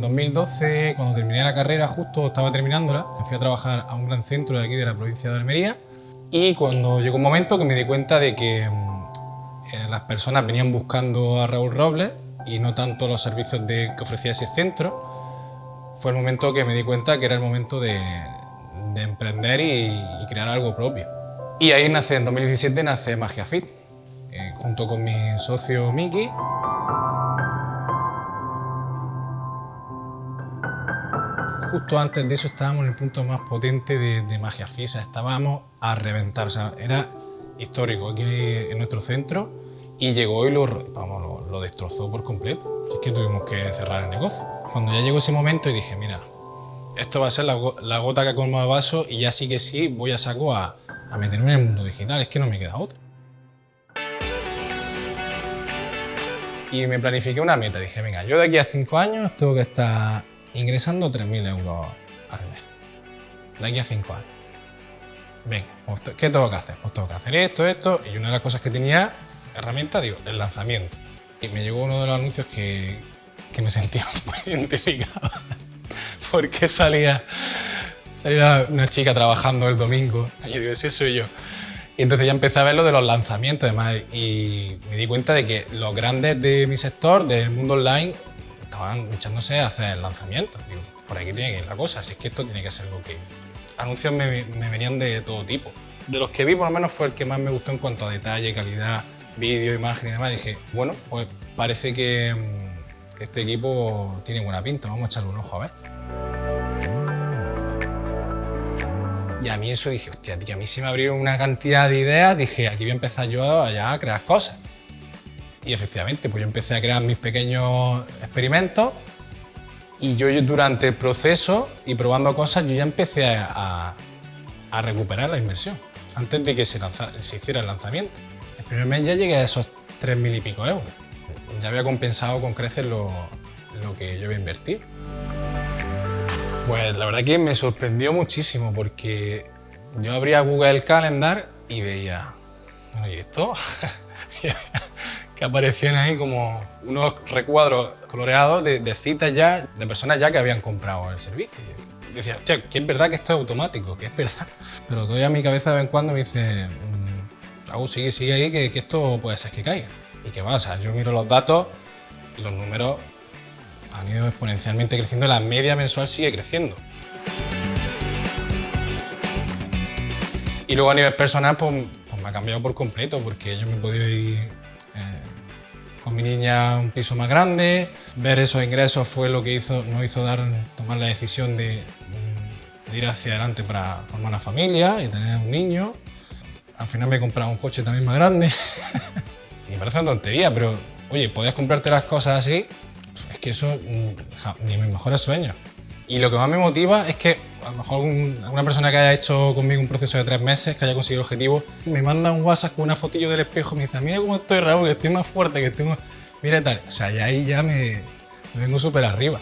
En 2012, cuando terminé la carrera, justo estaba terminándola, me fui a trabajar a un gran centro de aquí de la provincia de Almería y cuando llegó un momento que me di cuenta de que mm, eh, las personas venían buscando a Raúl Robles y no tanto los servicios de, que ofrecía ese centro, fue el momento que me di cuenta que era el momento de, de emprender y, y, crear algo propio. Y ahí nace, en 2017, nace Magia Fit, eh, junto con mi socio Miki. Justo antes de eso estábamos en el punto más potente de, Magia sea, estábamos a reventar, o sea, era histórico aquí en nuestro centro y llegó y lo, vamos, lo, destrozó por completo. Así que tuvimos que cerrar el negocio. Cuando ya llegó ese momento y dije, mira, esto va a ser la, gota que colma el vaso y ya sí que sí voy a saco a, a meterme en el mundo digital, es que no me queda otra. Y me planifiqué una meta, dije, venga, yo de aquí a 5 años tengo que estar ingresando 3.000 euros al mes. De aquí a 5 años. Venga, pues, ¿qué tengo que hacer? Pues tengo que hacer esto, esto, y una de las cosas que tenía, herramienta, digo, el lanzamiento. Y me llegó uno de los anuncios que, que me sentía muy identificado, porque salía, salía una chica trabajando el domingo, y yo digo, sí, soy yo. Y entonces ya empecé a ver lo de los lanzamientos además y me di cuenta de que los grandes de mi sector, del mundo online, estaban echándose a hacer lanzamientos. Digo, por aquí tiene que ir la cosa, así es que esto tiene que ser lo que... Anuncios me, venían de todo tipo. De los que vi por lo menos fue el que más me gustó en cuanto a detalle, calidad, vídeo, imagen y demás. Dije, bueno, pues parece que, que este equipo tiene buena pinta, vamos a echarle un ojo a ver. Y a mí eso dije, hostia, tío, a mí se me abrieron una cantidad de ideas, dije, aquí voy a empezar yo allá a crear cosas. Y efectivamente, pues yo empecé a crear mis pequeños experimentos y yo, durante el proceso y probando cosas, yo ya empecé a, recuperar la inversión, antes de que se, hiciera el lanzamiento. El primer mes ya llegué a esos 3.000 y pico euros. Ya había compensado con creces lo, lo que yo había invertido. Pues la verdad que me sorprendió muchísimo porque yo abría Google Calendar y veía, bueno, ¿y esto? que aparecían ahí como unos recuadros coloreados de, citas ya, de personas ya que habían comprado el servicio. Decía, hostia, que es verdad que esto es automático, que es verdad. Pero todavía mi cabeza de vez en cuando me dice, mmm, sigue, sigue ahí, que, esto puede ser que caiga. Y o sea, yo miro los datos y los números han ido exponencialmente creciendo, la media mensual sigue creciendo. Y luego a nivel personal, pues, pues me ha cambiado por completo, porque yo me he podido ir eh, con mi niña un piso más grande, ver esos ingresos fue lo que hizo, nos hizo dar, tomar la decisión de, de ir hacia adelante para formar una familia y tener un niño. Al final me he comprado un coche también más grande. y me parece una tontería, pero oye, podías comprarte las cosas así es que eso mm, ni mis mejores sueños. Y lo que más me motiva es que a lo mejor una persona que haya hecho conmigo un proceso de tres meses, que haya conseguido el objetivo, me manda un WhatsApp con una fotillo del espejo me dice, mira cómo estoy Raúl, que estoy más fuerte, que estoy más... Mira tal. O sea, y ahí ya me vengo súper arriba.